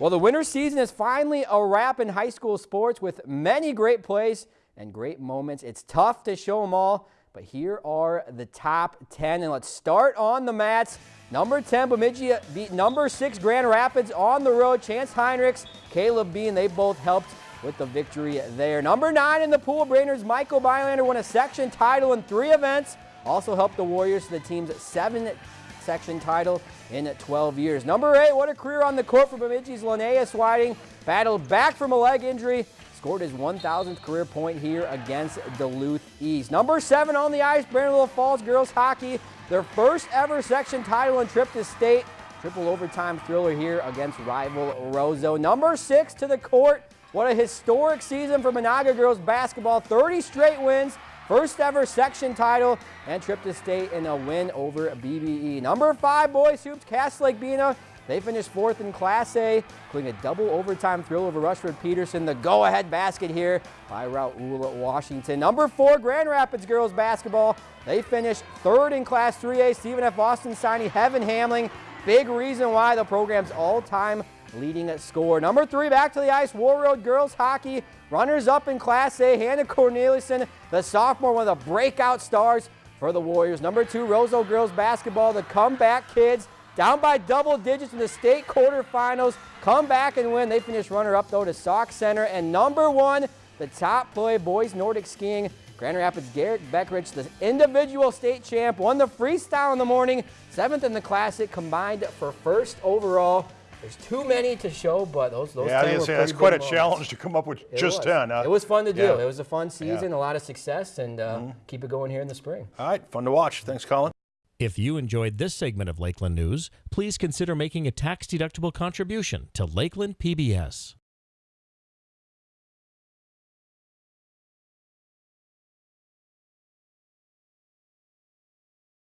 Well, the winter season is finally a wrap in high school sports with many great plays and great moments. It's tough to show them all, but here are the top 10. And let's start on the mats. Number 10, Bemidji beat number 6 Grand Rapids on the road. Chance Heinrichs, Caleb Bean, they both helped with the victory there. Number 9 in the pool, Brainerd's Michael Bylander won a section title in three events. Also helped the Warriors to the team's seven section title in 12 years. Number eight, what a career on the court for Bemidji's Linnaeus Whiting. Battled back from a leg injury, scored his 1,000th career point here against Duluth East. Number seven on the ice, Brandon Falls girls hockey, their first ever section title and trip to state. Triple overtime thriller here against rival Roseau. Number six to the court. What a historic season for Menahga girls basketball. 30 straight wins, First ever section title and trip to state in a win over BBE. Number five boys hoops, Cass Lake Bena. They finished fourth in Class A, including a double overtime thrill over Rushford Peterson. The go-ahead basket here by Raul Washington. Number four, Grand Rapids girls basketball. They finished third in Class 3A. Stephen F. Austin signing Heaven Hamling. Big reason why the program's all-time leading score. Number three, back to the ice, Warroad girls hockey. Runners up in Class A, Hannah Cornelison, the sophomore, one of the breakout stars for the Warriors. Number two, Roseau girls basketball, the comeback kids. Down by double digits in the state quarterfinals. Come back and win. They finish runner up though to Sauk Centre. And number one, the top play boys Nordic skiing. Grand Rapids Garrett Beckrich, the individual state champ, won the freestyle in the morning, seventh in the classic, combined for first overall. There's too many to show, but those those yeah, 10 were say that's quite a moments. challenge to come up with It just was. 10. Huh? It was fun to do. Yeah. It was a fun season, Yeah. a lot of success, and uh, keep it going here in the spring. All right, fun to watch. Thanks, Colin. If you enjoyed this segment of Lakeland News, please consider making a tax-deductible contribution to Lakeland PBS.